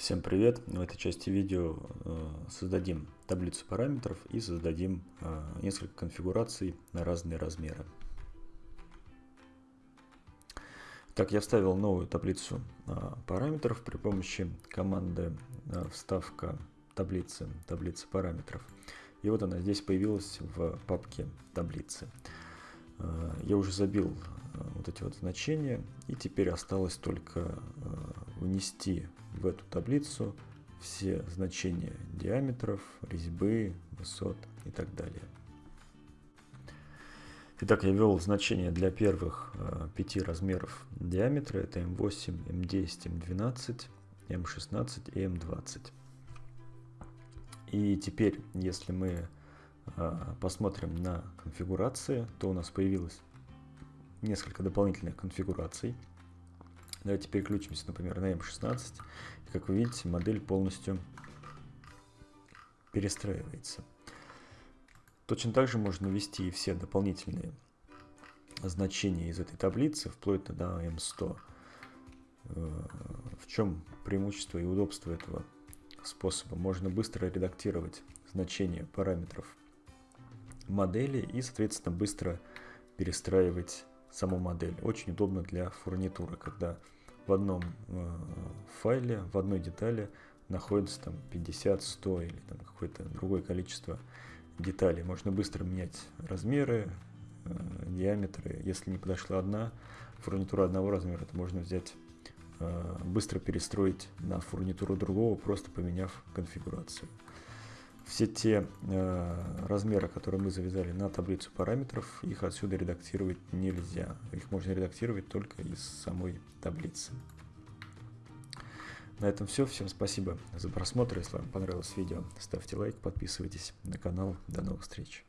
Всем привет! В этой части видео э, создадим таблицу параметров и создадим э, несколько конфигураций на разные размеры. Так, я вставил новую таблицу э, параметров при помощи команды вставка таблицы, таблицы параметров. И вот она здесь появилась в папке таблицы. Я уже забил вот эти вот значения и теперь осталось только внести в эту таблицу все значения диаметров, резьбы, высот и так далее. Итак, я ввел значения для первых э, пяти размеров диаметра. Это М8, М10, М12, М16 и М20. И теперь, если мы э, посмотрим на конфигурации, то у нас появилось несколько дополнительных конфигураций. Давайте переключимся, например, на M16. И, как вы видите, модель полностью перестраивается. Точно так же можно ввести и все дополнительные значения из этой таблицы, вплоть до M100. Э, в чем преимущество и удобство этого способа? Можно быстро редактировать значения параметров модели и, соответственно, быстро перестраивать саму модель. Очень удобно для фурнитуры, когда в одном э, файле, в одной детали находится там 50, 100 или там какое-то другое количество деталей. Можно быстро менять размеры, э, диаметры. Если не подошла одна фурнитура одного размера, то можно взять, э, быстро перестроить на фурнитуру другого, просто поменяв конфигурацию все те э, размеры, которые мы завязали на таблицу параметров, их отсюда редактировать нельзя. Их можно редактировать только из самой таблицы. На этом все. Всем спасибо за просмотр. Если вам понравилось видео, ставьте лайк, подписывайтесь на канал. До новых встреч.